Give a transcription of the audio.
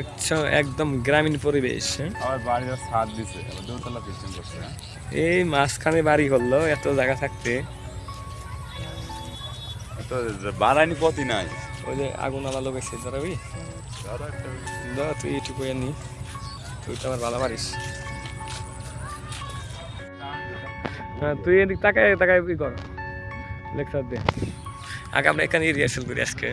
আচ্ছা একদম গ্রামীণ পরিবেশ হ্যাঁ? এই মাঝখানে বাড়ি করল এত জায়গা থাকতে। তো বাড়াইনি পথই নাই। ওই যে আগুন গেছে দাঁড়াবি দাঁড়া তুই এটুকু নি তুই তো আমার ভালো পারিস হ্যাঁ তুই এদিক তাকায় তাকায় কর। লেকচার দে। আগে আমরা এখানে রিহার্সাল করি আজকে।